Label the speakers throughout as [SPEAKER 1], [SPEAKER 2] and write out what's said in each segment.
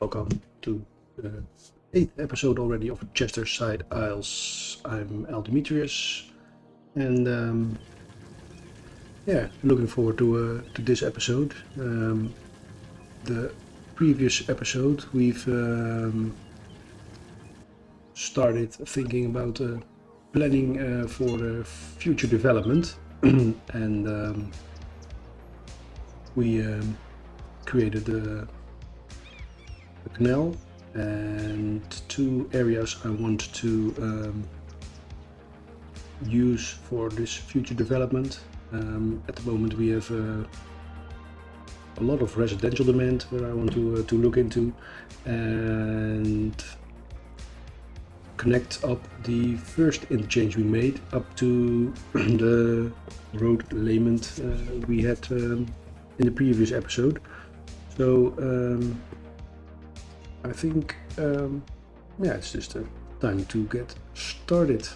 [SPEAKER 1] welcome to the eighth episode already of Chester Side Isles. I'm Al Demetrius, and um, yeah, looking forward to uh, to this episode. Um, the previous episode, we've um, started thinking about uh, planning uh, for the future development, and um, we um, created a, canal and two areas I want to um, use for this future development. Um, at the moment we have uh, a lot of residential demand where I want to, uh, to look into and connect up the first interchange we made up to the road layment uh, we had um, in the previous episode. So um, I think, um, yeah, it's just a time to get started.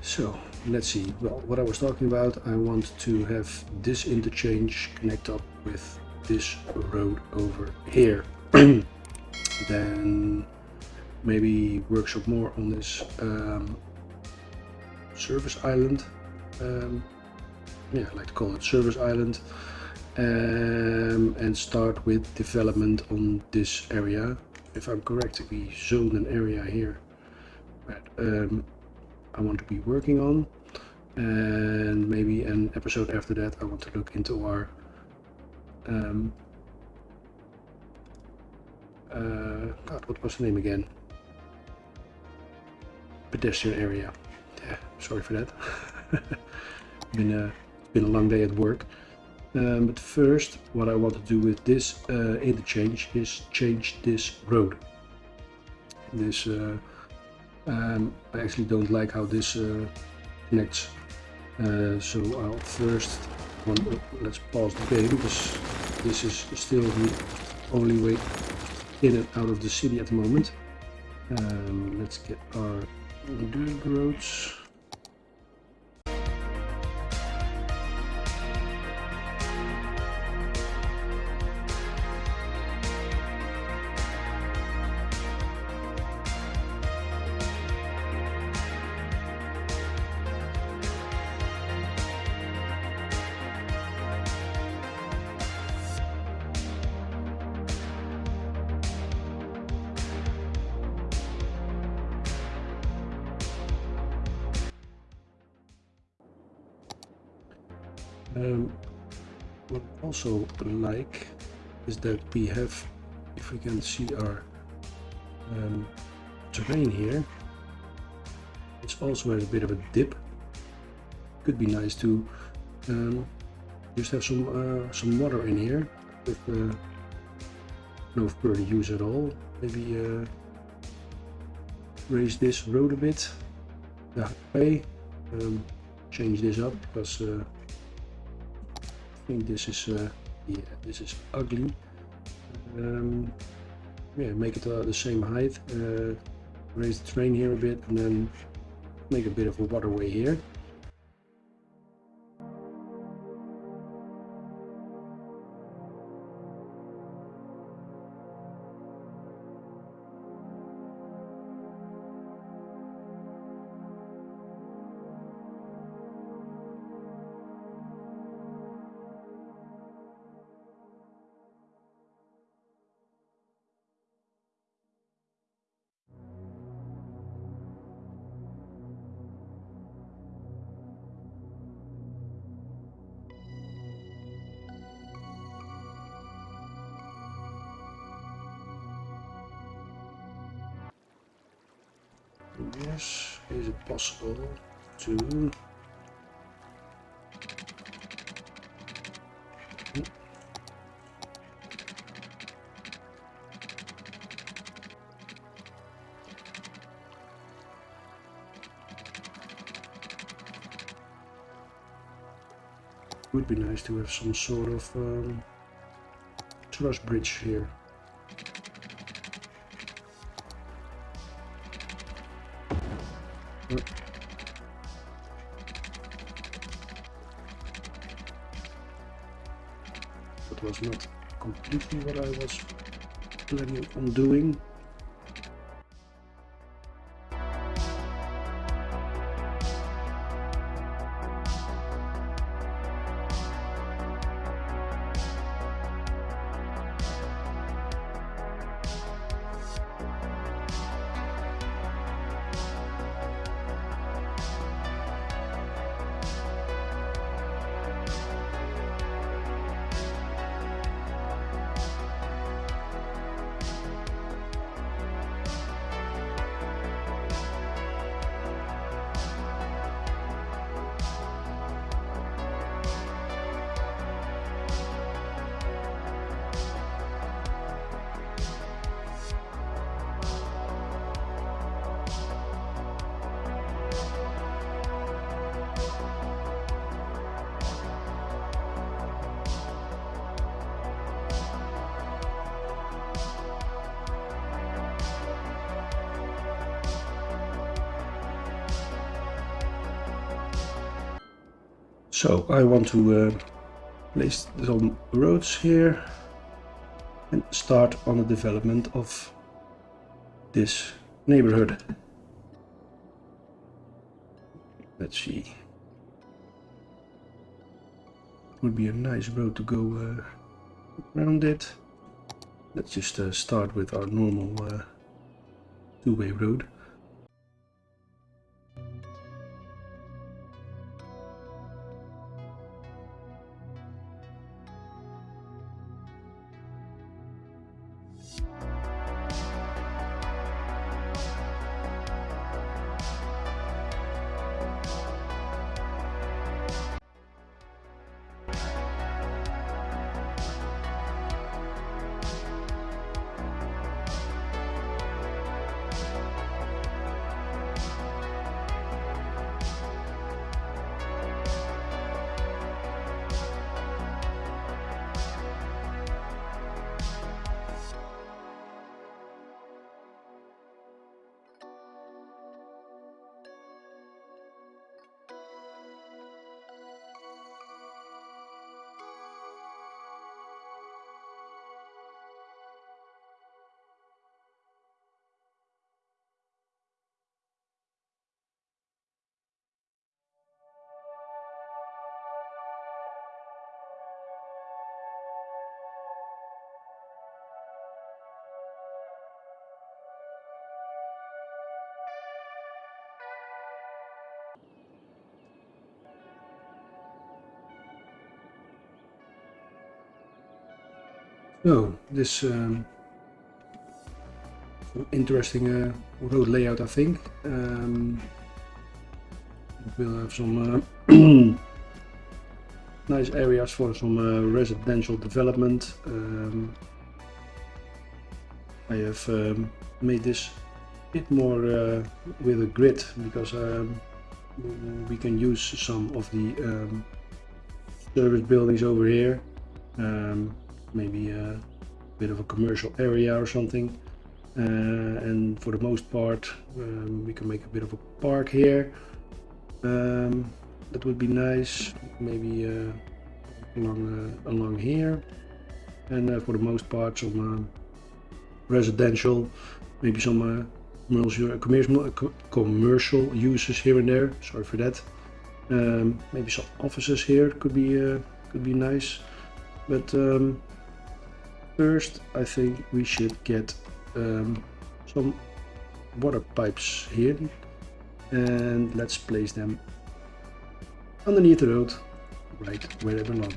[SPEAKER 1] So let's see. Well, what I was talking about, I want to have this interchange connect up with this road over here. then maybe workshop more on this um, service island. Um, yeah, I like to call it service island. Um, and start with development on this area. If I'm correct, we zoned an area here that um, I want to be working on. And maybe an episode after that, I want to look into our um, uh, God, what was the name again? Pedestrian area. Yeah, sorry for that. been a been a long day at work. Um, but first, what I want to do with this uh, interchange is change this road. This uh, um, I actually don't like how this uh, connects. Uh, so I'll first let's pause the game because this is still the only way in and out of the city at the moment. Um, let's get our dirt roads. Like is that we have, if we can see our um, terrain here, it's also has a bit of a dip. Could be nice to um, just have some uh, some water in here with uh, no further use at all. Maybe uh, raise this road a bit the way, um, change this up because uh, think this is uh, yeah this is ugly. Um, yeah make it uh, the same height uh, raise the terrain here a bit and then make a bit of a waterway here Yes, is it possible to would be nice to have some sort of um, truss bridge here. What I was planning on doing. So I want to uh, place some roads here and start on the development of this neighborhood. Let's see. Would be a nice road to go uh, around it. Let's just uh, start with our normal uh, two-way road. So this um, interesting uh, road layout, I think. Um, we'll have some uh, nice areas for some uh, residential development. Um, I have um, made this a bit more uh, with a grid because um, we can use some of the um, service buildings over here. Um, maybe a bit of a commercial area or something. Uh, and for the most part, um, we can make a bit of a park here. Um, that would be nice. Maybe uh, along uh, along here. And uh, for the most part, some uh, residential, maybe some commercial, commercial, commercial uses here and there. Sorry for that. Um, maybe some offices here could be could be nice. But um, First, I think we should get um, some water pipes here and let's place them underneath the road, right where they belong.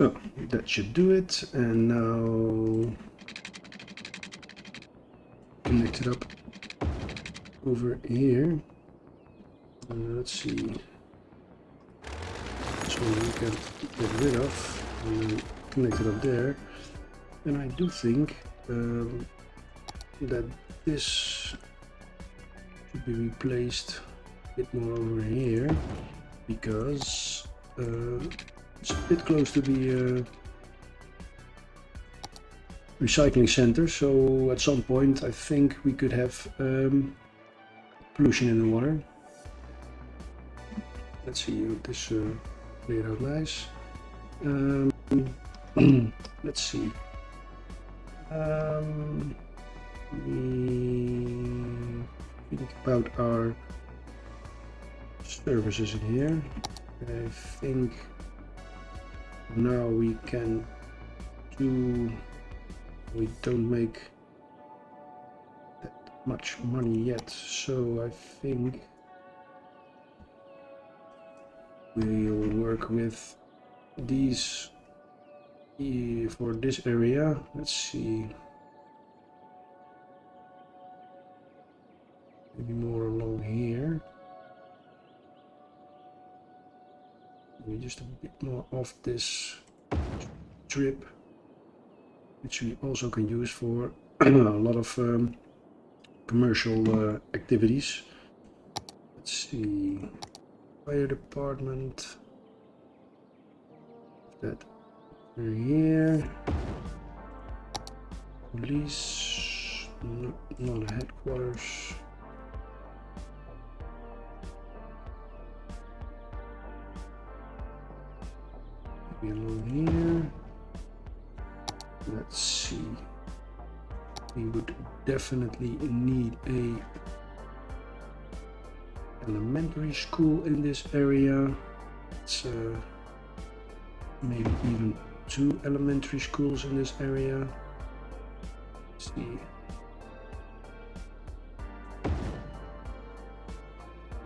[SPEAKER 1] So that should do it. And now connect it up over here. Uh, let's see. So we can get rid of and connect it up there. And I do think um, that this should be replaced a bit more over here because uh, it's a bit close to the uh, recycling center so at some point I think we could have um, pollution in the water. Let's see if this uh, laid out nice um, let's see. Um, think about our services in here. I think now we can do we don't make that much money yet so I think we'll work with these for this area. Let's see. Maybe more along here just a bit more of this strip which we also can use for a lot of um, commercial uh, activities. Let's see, fire department, that here, police, no, not headquarters. Here let's see. We would definitely need a elementary school in this area. It's uh, maybe even two elementary schools in this area. Let's see.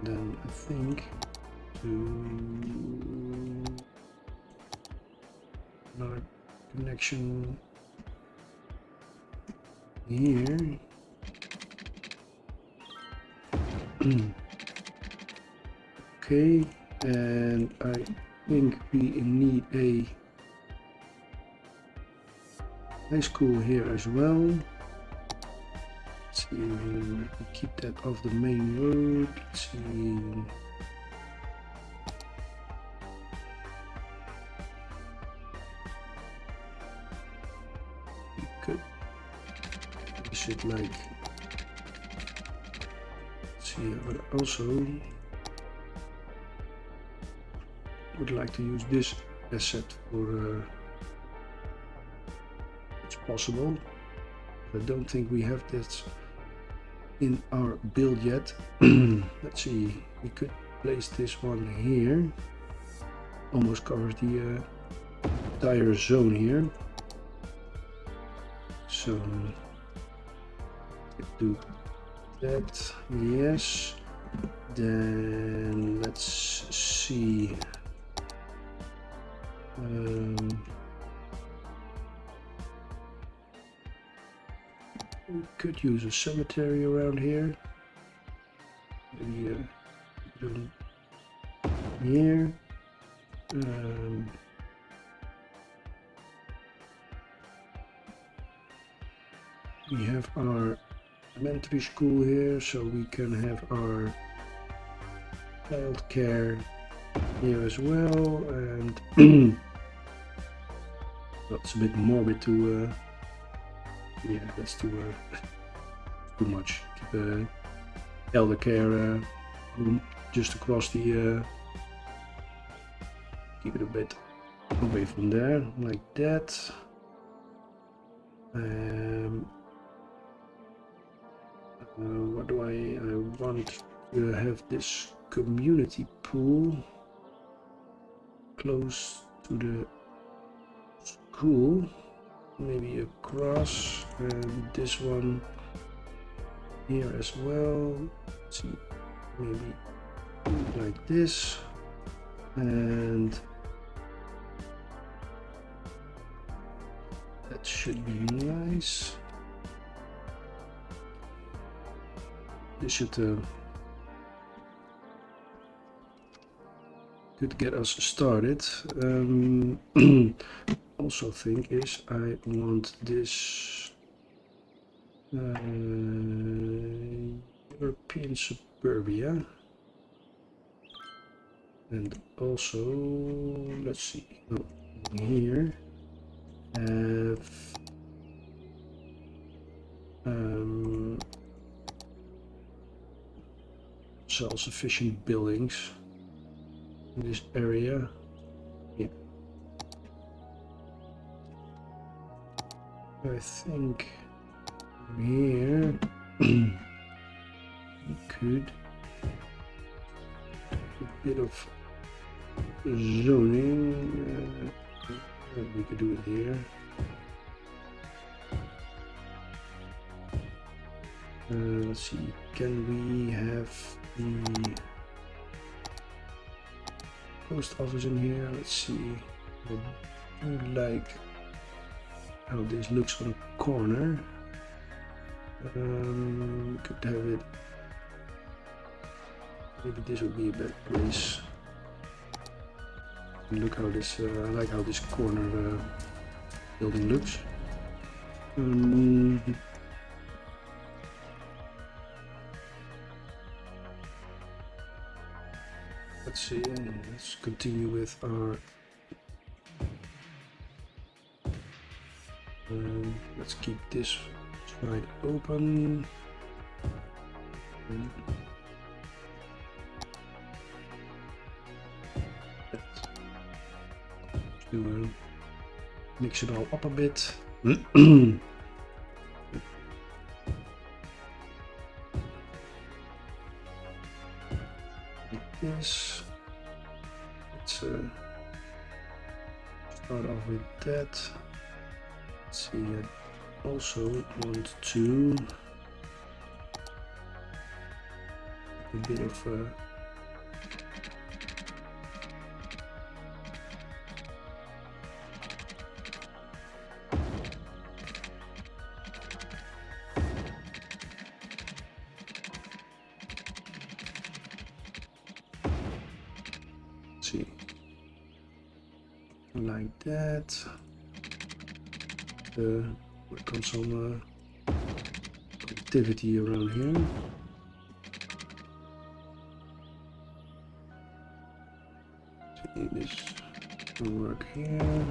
[SPEAKER 1] Then I think to another connection here. okay, and I think we need a high school here as well. Let's see, keep that off the main road. Let's see. It like see but also would like to use this asset for uh, it's possible I don't think we have that in our build yet. Let's see we could place this one here. Almost covers the uh, entire zone here. So do that. Yes. Then let's see. Um, we could use a cemetery around here. Maybe uh, here. Um, we have our elementary school here so we can have our child care here as well and that's a bit morbid to uh, yeah that's too uh, too much. Keep uh, elder care uh, room just across the uh, keep it a bit away from there like that. Um, uh, what do I, I want to have this community pool close to the school maybe across and this one here as well. Let's see maybe like this and that should be nice This should uh, could get us started. Um, also think is I want this uh, European suburbia and also let's see oh, here have um, self-sufficient buildings in this area. Yeah. I think here we could a bit of zoning. Uh, we could do it here. Uh, let's see, can we have the post office in here? Let's see. I do like how this looks on a corner. Um, could have it. Maybe this would be a better place. Look how this. Uh, I like how this corner uh, building looks. Um, let's see. Let's continue with our. Um, let's keep this side open. Let's Do uh, mix it all up a bit. that. Let's see, I also want to a bit of uh, uh, work on some uh, activity around here see this work here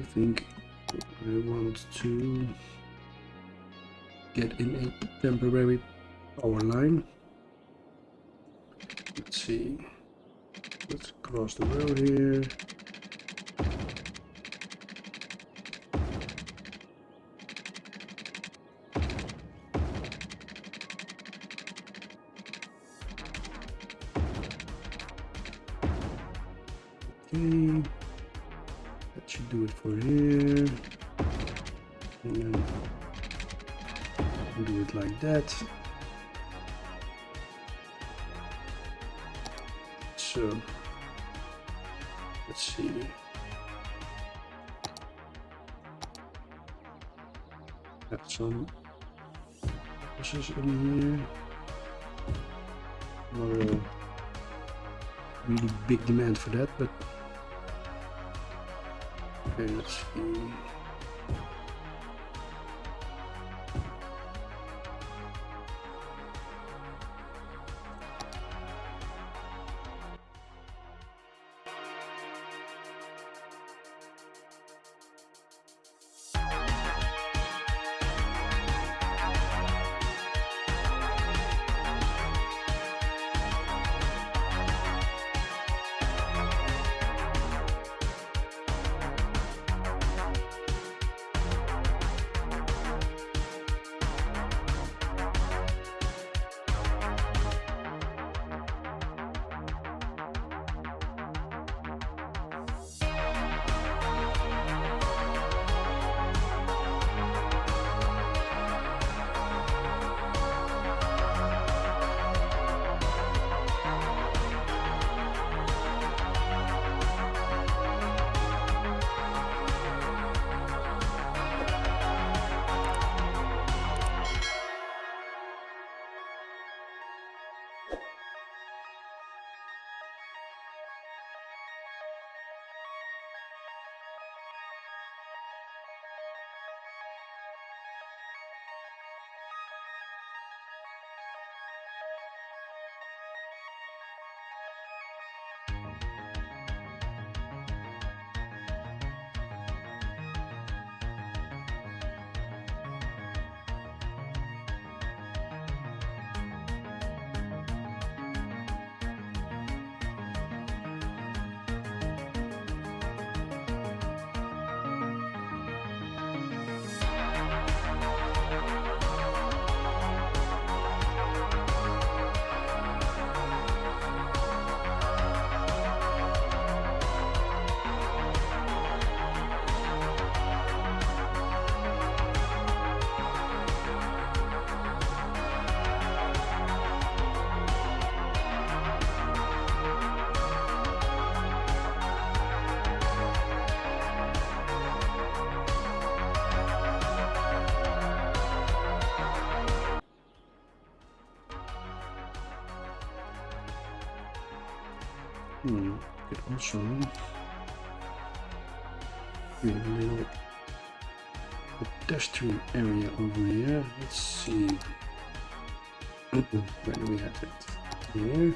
[SPEAKER 1] I think I want to get in a temporary power line. Let's see. Let's cross the road here. Really big demand for that, but Okay, let's see. Hmm, could also create a little pedestrian area over here. Let's see. Where do we have it? Here.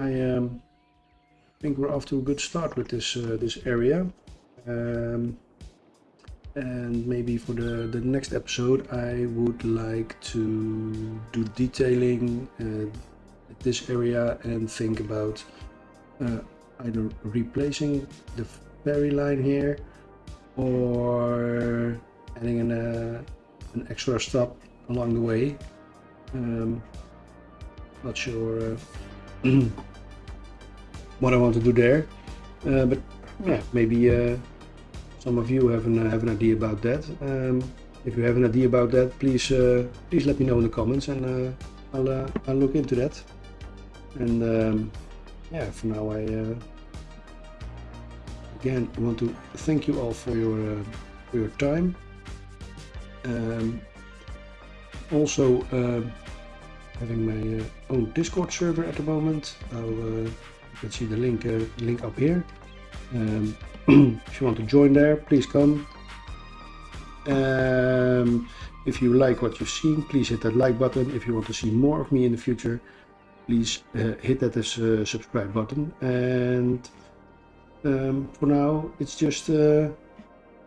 [SPEAKER 1] I um, think we're off to a good start with this uh, this area. Um, and maybe for the, the next episode I would like to do detailing uh, this area and think about uh, either replacing the ferry line here or adding an, uh, an extra stop along the way. Um, not sure uh, what I want to do there, uh, but yeah, maybe uh, some of you have an, uh, have an idea about that. Um, if you have an idea about that, please uh, please let me know in the comments and uh, I'll, I'll look into that. And um, yeah, for now I again want to thank you all for your for your time. Um, also having my uh, own Discord server at the moment. I'll, uh, you can see the link uh, link up here. Um, if you want to join there, please come. Um, if you like what you've seen, please hit that like button. If you want to see more of me in the future, please uh, hit that as uh, subscribe button. And um, for now, it's just uh,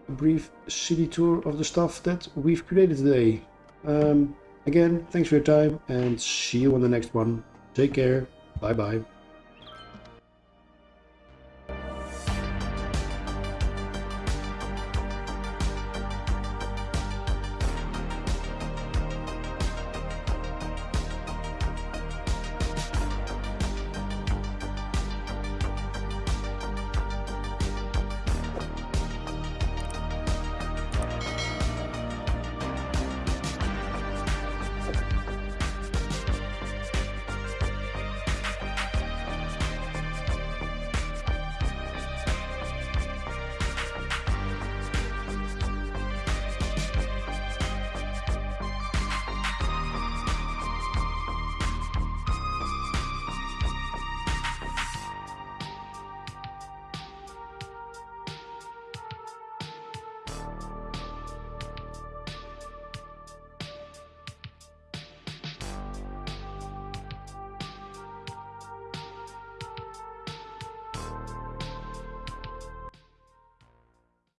[SPEAKER 1] a brief city tour of the stuff that we've created today. Um, again, thanks for your time and see you on the next one. Take care. Bye bye.